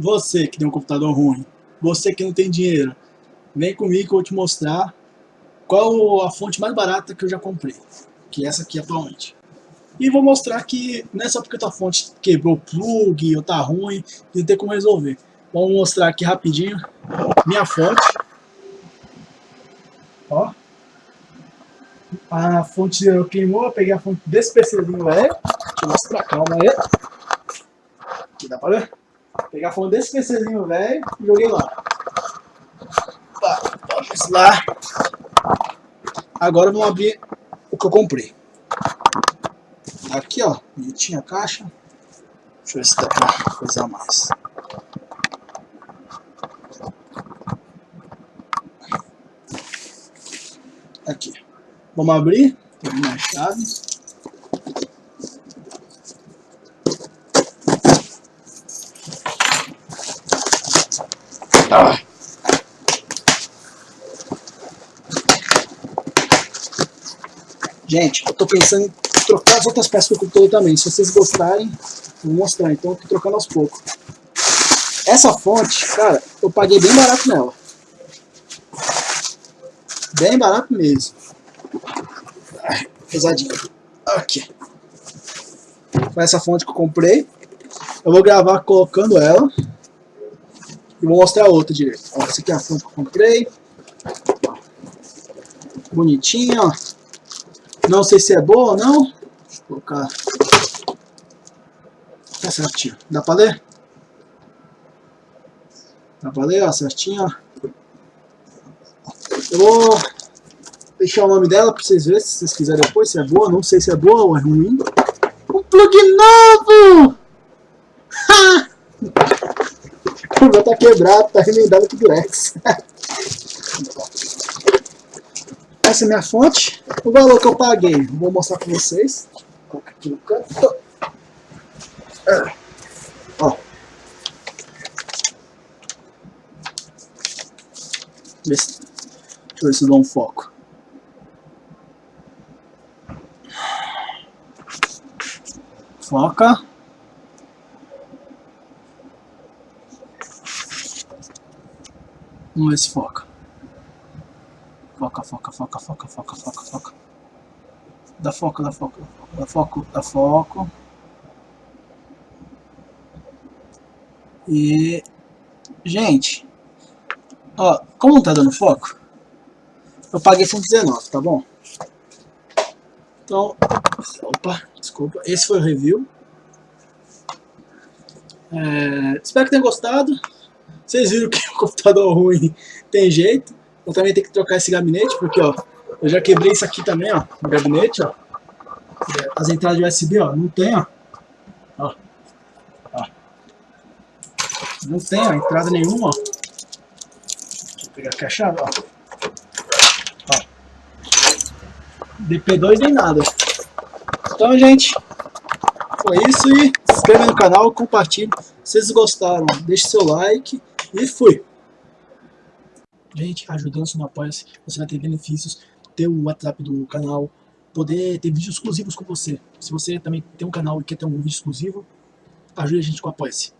Você que tem um computador ruim, você que não tem dinheiro, vem comigo que eu vou te mostrar qual a fonte mais barata que eu já comprei, que é essa aqui atualmente. E vou mostrar que não é só porque a tua fonte quebrou o plug ou tá ruim, que não tem como resolver. Vamos mostrar aqui rapidinho minha fonte. Ó. A fonte queimou, eu peguei a fonte desse PCzinho velho. Deixa eu mostrar, calma aí. Aqui dá pra ver? A fonte desse PCzinho velho e joguei lá. vamos lá. Agora vamos abrir o que eu comprei. Aqui, ó, bonitinha a caixa. Deixa eu ver se dá pra coisar mais. Aqui. Vamos abrir. Tem uma chave. Ah. Gente, eu tô pensando em trocar as outras peças do computador também. Se vocês gostarem, vou mostrar. Então eu tô trocando aos poucos. Essa fonte, cara, eu paguei bem barato nela. Bem barato mesmo. Ai, pesadinho. Aqui. Foi essa fonte que eu comprei. Eu vou gravar colocando ela. E vou mostrar a outra direito. Ó, essa aqui é a fonte que eu comprei. Bonitinha, ó. Não sei se é boa ou não. Deixa eu colocar. Tá certinho. Dá pra ler? Dá pra ler, ó, certinho, ó. Eu vou deixar o nome dela pra vocês verem, se vocês quiserem depois, se é boa. Não sei se é boa ou é ruim. Um plug novo! o meu tá quebrado, tá remendado com Durex. Essa é minha fonte. O valor que eu paguei, vou mostrar para vocês. Coloca aqui no canto. Ó. Deixa eu ver se dou um foco. Foca. Vamos ver se foca. Foca, foca, foca, foca, foca, foca, foca. Dá foco, dá foco, dá foco, dá foco. E... Gente, ó, como não tá dando foco, eu paguei 119, tá bom? Então, opa, desculpa, esse foi o review. É, espero que tenham gostado. Vocês viram que o computador ruim tem jeito. Eu também tenho que trocar esse gabinete, porque ó, eu já quebrei isso aqui também, ó, no gabinete, ó. As entradas de USB, ó, não tem, ó. Ó. ó. Não tem, ó, entrada nenhuma, ó. Deixa eu pegar aqui a chave, ó. ó. DP2 nem nada. Então, gente, foi isso e se inscreve no canal, compartilhe. Se vocês gostaram, deixe seu like e fui. Gente, ajudando-se no Apoia-se, você vai ter benefícios, ter o WhatsApp do canal, poder ter vídeos exclusivos com você. Se você também tem um canal e quer ter um vídeo exclusivo, ajude a gente com o Apoia-se.